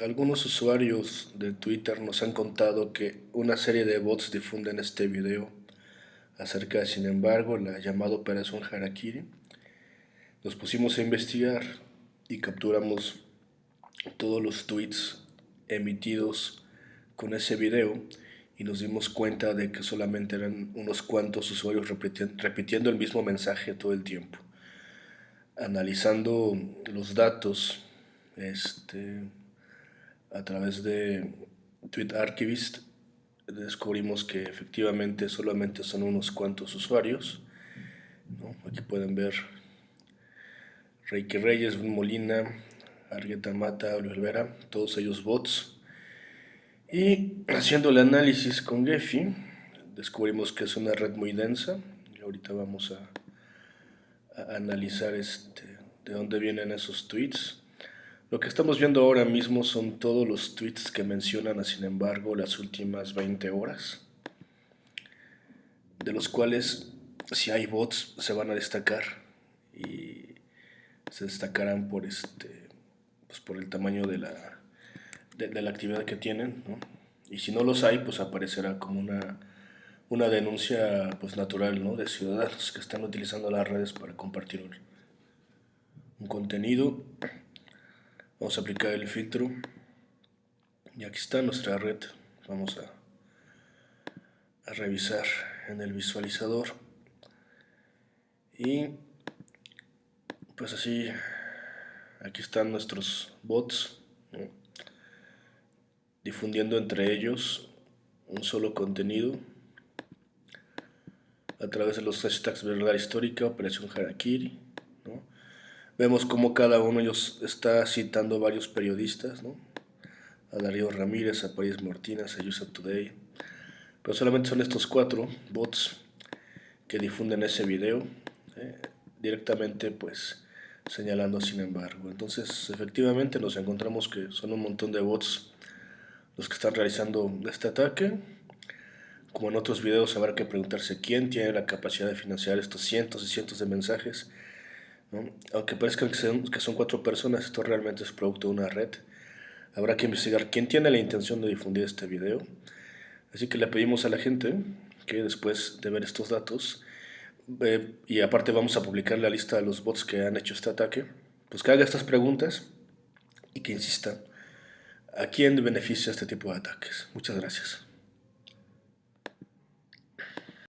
Algunos usuarios de Twitter nos han contado que una serie de bots difunden este video acerca de, sin embargo, la llamada Operación Harakiri. Nos pusimos a investigar y capturamos todos los tweets emitidos con ese video y nos dimos cuenta de que solamente eran unos cuantos usuarios repitiendo el mismo mensaje todo el tiempo. Analizando los datos este, a través de Tweet Archivist descubrimos que efectivamente solamente son unos cuantos usuarios. Aquí pueden ver Reiki Reyes, Molina, Argueta Mata, Olivera, todos ellos bots. Y haciendo el análisis con Gephi, descubrimos que es una red muy densa. Ahorita vamos a, a analizar este, de dónde vienen esos tweets. Lo que estamos viendo ahora mismo son todos los tweets que mencionan, sin embargo, las últimas 20 horas, de los cuales, si hay bots, se van a destacar y se destacarán por, este, pues por el tamaño de la, de, la actividad que tienen, y si no los hay, pues aparecerá como una, una denuncia pues, natural ¿no? de ciudadanos que están utilizando las redes para compartir un, un contenido Vamos a aplicar el filtro. Y aquí está nuestra red. Vamos a, revisar en el visualizador. Y pues así, aquí están nuestros bots. Difundiendo entre ellos un solo contenido a través de los hashtags verdad histórica, operación Harakiri, Vemos cómo cada uno de ellos está citando varios periodistas, ¿no? A Darío Ramírez, a París Martínez, a USA Today. Pero solamente son estos cuatro bots que difunden ese video ¿eh? directamente, pues, señalando sin embargo. Entonces, efectivamente nos encontramos que son un montón de bots los que están realizando este ataque. Como en otros videos, habrá que preguntarse quién tiene la capacidad de financiar estos cientos y cientos de mensajes aunque parezca que son, cuatro personas, esto realmente es producto de una red. Habrá que investigar quién tiene la intención de difundir este video. Así que le pedimos a la gente que después de ver estos datos, y aparte vamos a publicar la lista de los bots que han hecho este ataque, pues que haga estas preguntas y que insista a quién beneficia este tipo de ataques. Muchas gracias.